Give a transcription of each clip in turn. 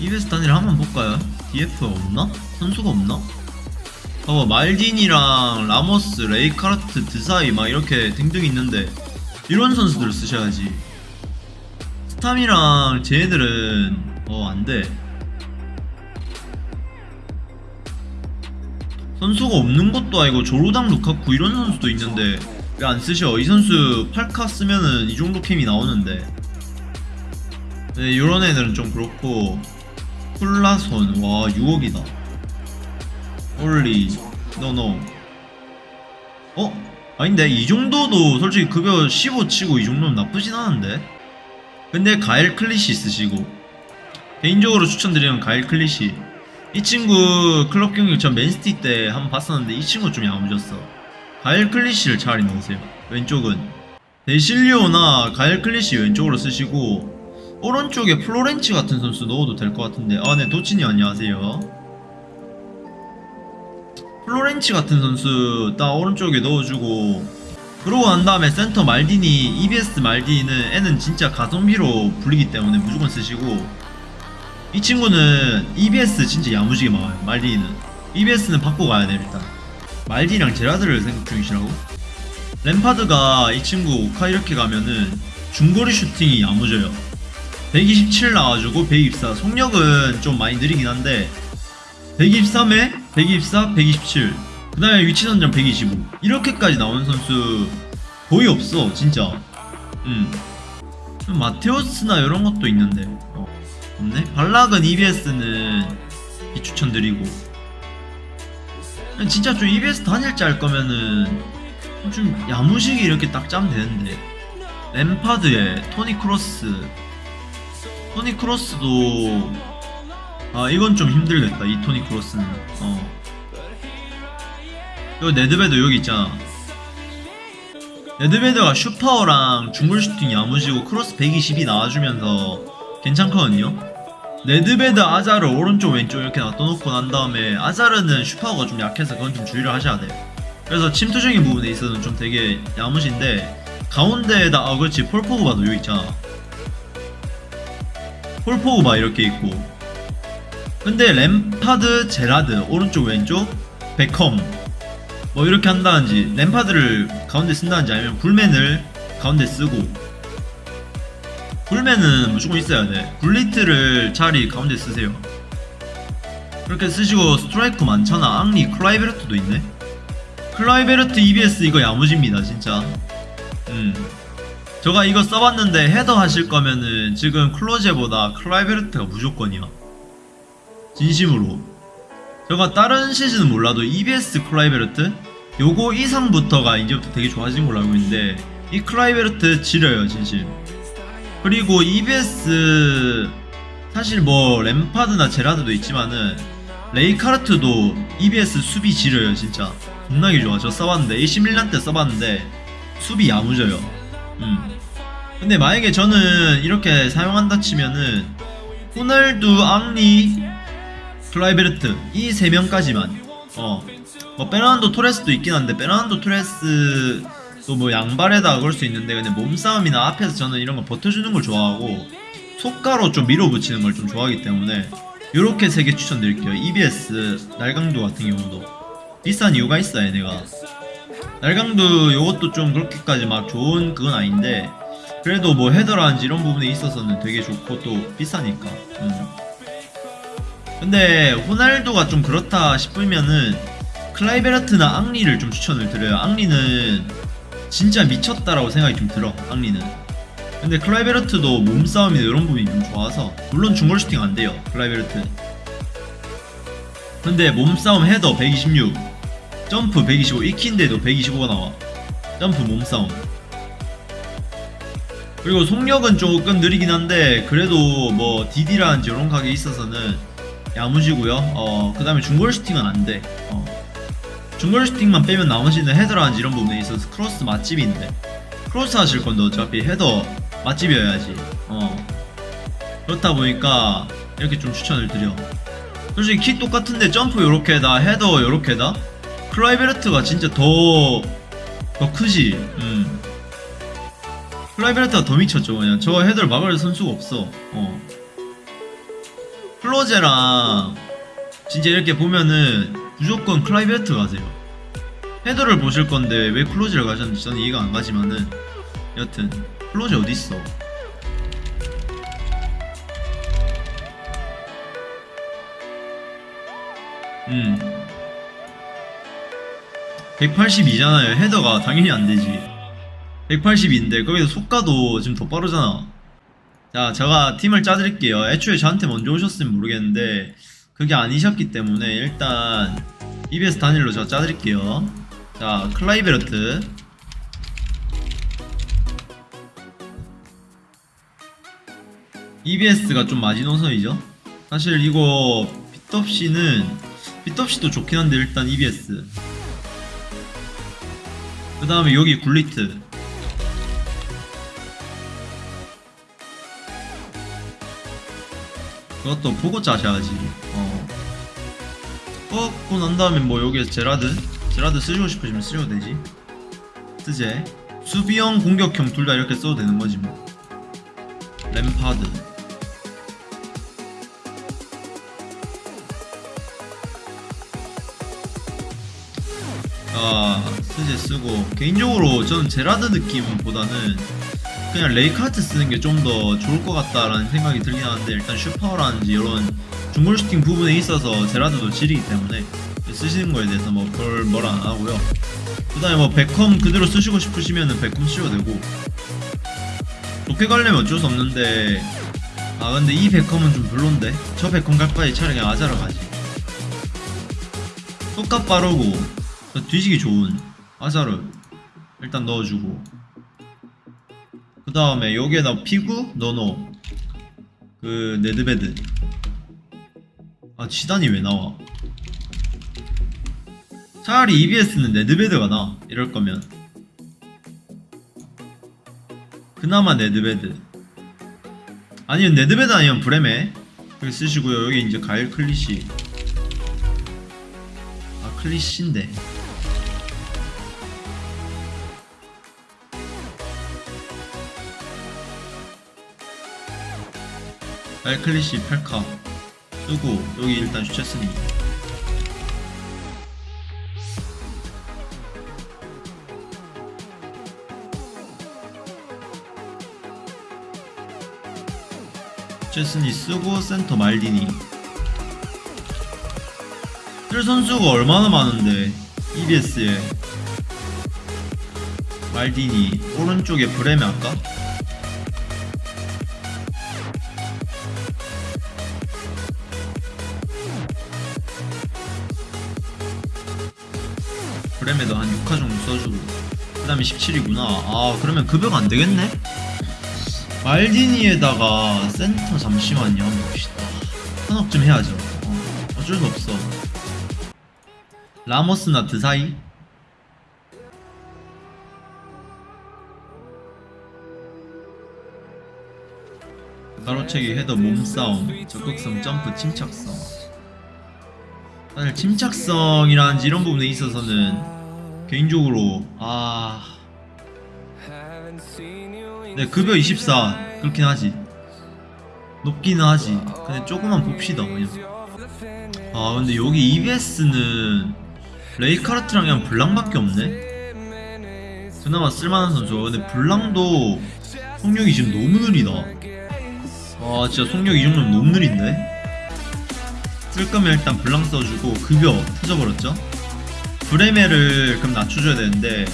EBS 단일 한번 볼까요? DF 없나? 선수가 없나? 봐봐 말딘이랑 라모스, 레이카르트, 드사이 막 이렇게 등등 있는데 이런 선수들을 쓰셔야지 스탐이랑 쟤네들은 어 안돼 선수가 없는 것도 아니고 조로당 루카쿠 이런 선수도 있는데 왜 안 쓰셔? 이 선수 8카 쓰면은 이 정도 캠이 나오는데 네, 이런 애들은 좀 그렇고 콜라손 와 6억이다. 홀리 노노. 어? 아닌데 이 정도도 솔직히 급여 15 치고 이 정도는 나쁘진 않은데? 근데 가일 클리시 쓰시고. 개인적으로 추천드리는 가일 클리시. 이 친구 클럽 경기 전 맨시티 때 한번 봤었는데 이 친구 좀 야무졌어. 가일 클리시를 차라리 넣으세요. 왼쪽은. 데실리오나 가엘 클리시 왼쪽으로 쓰시고 오른쪽에 플로렌치 같은 선수 넣어도 될 것 같은데. 아네 도치님 안녕하세요. 플로렌치 같은 선수 딱 오른쪽에 넣어주고 그러고 난 다음에 센터 말디니 EBS 말디니는 얘는 진짜 가성비로 불리기 때문에 무조건 쓰시고 이 친구는 EBS 진짜 야무지게 막아요 말디니는. EBS는 받고 가야 돼 일단. 말디랑 제라드를 생각 중이시라고? 램파드가 이 친구 오카 이렇게 가면은 중거리 슈팅이 야무져요 127 나와주고 124 속력은 좀 많이 느리긴 한데 123에 124, 127. 그 다음에 위치 선정 125. 이렇게까지 나오는 선수 거의 없어, 진짜. 음. 좀 마테오스나 이런 것도 있는데. 어, 없네? 발락은 EBS는 비추천드리고. 진짜 좀 EBS 단일자 할 거면은 좀 야무지게 이렇게 딱 짜면 되는데. 램파드에 토니 크로스. 토니 크로스도 아 이건 좀 힘들겠다. 이 토니 크로스는. 어. 이거 네드베드 여기 있잖아. 네드베드가 슛파워랑 중거리 슈팅 야무지고 크로스 120이 나와주면서 괜찮거든요. 네드베드 아자르 오른쪽 왼쪽 이렇게 놔둬놓고 난 다음에 아자르는 슛파워가 좀 약해서 그건 좀 주의를 하셔야 돼 그래서 침투적인 부분에 있어서는 좀 되게 야무진데 가운데에다 아 그렇지. 폴 포그바도 여기 있잖아 폴 포그바 이렇게 있고. 근데 램파드, 제라드 오른쪽 왼쪽 베컴 뭐 이렇게 한다든지 램파드를 가운데 쓴다든지 아니면 굴맨을 가운데 쓰고. 굴맨은 무조건 있어야 돼. 굴리트를 차라리 가운데 쓰세요. 그렇게 쓰시고 스트라이크 많잖아. 앙리 클라이베르트도 있네. 클라이베르트 EBS 이거 야무집니다 진짜. 음 제가 이거 써봤는데 헤더 하실 거면은 지금 클로제보다 클라이베르트가 무조건이야 진심으로. 제가 다른 시즌은 몰라도 EBS 클라이베르트 요거 이상부터가 이제부터 되게 좋아진 걸로 알고 있는데 이 클라이베르트 지려요 진심. 그리고 EBS 사실 뭐 램파드나 제라드도 있지만은 레이카르트도 EBS 수비 지려요 진짜. 겁나게 좋아. 저 써봤는데 AC 밀란 때 써봤는데 수비 야무져요. 음. 근데 만약에 저는 이렇게 사용한다 치면은 호날두, 앙리, 클라이베르트 이 세 명까지만 어. 뭐 페르난도 토레스도 있긴 한데 페르난도 토레스도 뭐 양발에다가 그럴 수 있는데 근데 몸싸움이나 앞에서 저는 이런 거 버텨주는 걸 좋아하고 속가로 좀 밀어붙이는 걸 좀 좋아하기 때문에 요렇게 세 개 추천드릴게요 EBS 날강도 같은 경우도 비싼 이유가 있어요 얘네가 날강도 요것도 좀 그렇게까지 막 좋은 그건 아닌데 그래도 뭐 헤더라든지 이런 부분에 있어서는 되게 좋고 또 비싸니까. 음. 근데 호날두가 좀 그렇다 싶으면은 클라이베르트나 앙리를 좀 추천을 드려요. 앙리는 진짜 미쳤다라고 생각이 좀 들어 앙리는. 근데 클라이베르트도 몸싸움이나 이런 부분이 좀 좋아서 물론 중거리 슈팅 안 돼요 클라이베르트. 근데 몸싸움 헤더 126 점프 125 이 키인데도 125가 나와. 점프 몸싸움 그리고 속력은 조금 느리긴 한데 그래도 뭐 DD라든지 이런 가게 있어서는 야무지고요 어, 그 다음에 중거리 슈팅은 안돼 어. 중거리 슈팅만 빼면 나머지는 헤더라든지 이런 부분에 있어서 크로스 맛집인데 크로스 하실 건데 어차피 헤더 맛집이어야지 어. 그렇다 보니까 이렇게 좀 추천을 드려 솔직히 키 똑같은데 점프 요렇게다 헤더 요렇게다 클라이베르트가 진짜 더, 더 크지 음. 클라이베르트가 더 미쳤죠 그냥 저 헤더를 막을 선수가 없어 어. 클로제랑 진짜 이렇게 보면은 무조건 클라이베르트 가세요. 헤더를 보실 건데 왜 클로제를 가셨는지 저는 이해가 안 가지만은 여튼 클로제 어디 있어? 음. 182잖아요. 헤더가 당연히 안 되지. 182인데 거기서 속가도 지금 더 빠르잖아. 자, 제가 팀을 짜드릴게요. 애초에 저한테 먼저 오셨으면 모르겠는데 그게 아니셨기 때문에 일단 EBS 단일로 제가 짜드릴게요. 자, 클라이베르트. EBS가 좀 마지노선이죠. 사실 이거 빗덥씨는 빗덥씨도 좋긴 한데 일단 EBS. 그 다음에 여기 굴리트. 그것도 보고 짜셔야지. 어. 뽑고 난 다음에 뭐 여기에 제라드? 제라드 쓰시고 싶으시면 쓰셔도 되지. 쓰제. 수비형, 공격형 둘 다 이렇게 써도 되는 거지 뭐. 램파드. 아, 쓰제 쓰고 개인적으로 저는 제라드 느낌보다는 그냥 레이카르트 쓰는 게 좀 더 좋을 것 같다라는 생각이 들긴 하는데 일단 슛파워라든지 이런 중거리 슈팅 부분에 있어서 제라드도 지리기 때문에 쓰시는 거에 대해서 뭐 별 뭐라 안 하고요. 그 다음에 뭐 베컴 그대로 쓰시고 싶으시면은 베컴 쓰셔도 되고 좋게 가려면 어쩔 수 없는데 아 근데 이 베컴은 좀 별론데 저 베컴 갈 바에 차라리 그냥 아자르 가지. 속가 빠르고 뒤지기 좋은 아자르 일단 넣어주고 그 다음에 여기에다 피구? 넣어놓 그 네드베드. 아 지단이 왜 나와? 차라리 EBS는 네드베드가 나. 이럴 거면. 그나마 네드베드. 아니면 네드베드 아니면 브레메. 여기 쓰시고요. 여기 이제 가엘 클리시. 아 클리시인데 알클리시 8카. 쓰고 여기 일단 슈체스니 슈체스니 쓰고 센터 말디니. 틀 선수가 얼마나 많은데 EBS에 말디니 오른쪽에 브레메 할까? 브레메도 한 6화 정도 써주고 그 다음에 17이구나. 아 그러면 급여가 안되겠네? 말디니에다가 센터 잠시만요. 한번 봅시다. 현업 좀 해야죠. 어, 어쩔 수 없어. 라모스나 드사이? 가로채기 헤더 몸싸움 적극성 점프 침착성 사실 침착성이라든지 이런 부분에 있어서는 개인적으로 아... 네 급여 24 그렇긴 하지. 높기는 하지. 근데 조금만 봅시다 그냥. 아 근데 여기 EBS는 레이카르트랑 그냥 블랑밖에 없네? 그나마 쓸만한 선수 근데 블랑도 속력이 지금 너무 느리다. 아 진짜 속력 이 정도면 너무 느린데 쓸 거면 일단 블랑 써주고 급여 터져버렸죠? 브레메를 그럼 낮춰줘야 되는데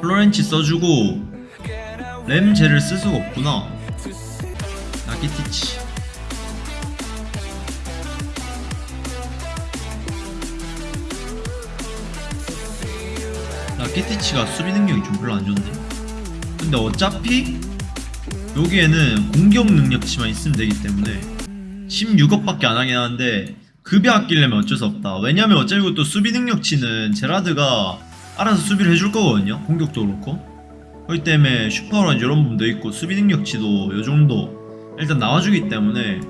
플로렌치 써주고 램제를 쓸 수가 없구나. 나기티치. 나기티치가 수비 능력이 좀 별로 안 좋네 근데 어차피 여기에는 공격 능력치만 있으면 되기 때문에 16억밖에 안 하긴 하는데 급여 아끼려면 어쩔 수 없다. 왜냐면 어차피 또 수비 능력치는 제라드가 알아서 수비를 해줄 거거든요 공격도 그렇고 그렇기 때문에 슈퍼런지 이런 부분도 있고 수비 능력치도 요정도 일단 나와주기 때문에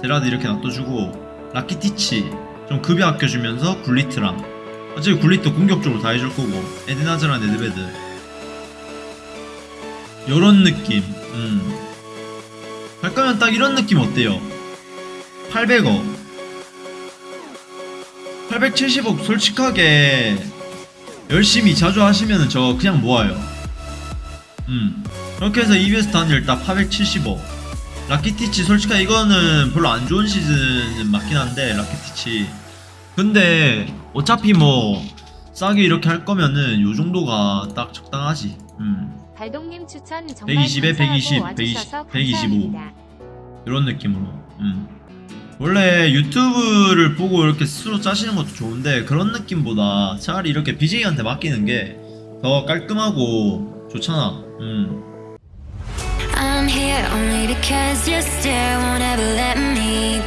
제라드 이렇게 놔둬주고 라키티치 좀 급여 아껴주면서 굴리트랑 어차피 굴리트 공격적으로 다 해줄 거고 에드나즈랑 네드베드. 요런 느낌. 음. 갈 거면 딱 이런 느낌 어때요? 800억. 870억 솔직하게 열심히 자주 하시면은 저 그냥 모아요. 음 그렇게 해서 EBS 단일 딱 870억. 라키티치 솔직하게 이거는 별로 안 좋은 시즌은 맞긴 한데 라키티치. 근데 어차피 뭐 싸게 이렇게 할 거면은 요 정도가 딱 적당하지. 음. 발동님 추천 정말 120에 120, 감사하고 120, 와주셔서 125. 감사합니다. 이런 느낌으로. 음. 원래 유튜브를 보고 이렇게 스스로 짜시는 것도 좋은데 그런 느낌보다 차라리 이렇게 BJ한테 맡기는 게 더 깔끔하고 좋잖아 음. I'm here only because you still won't ever let me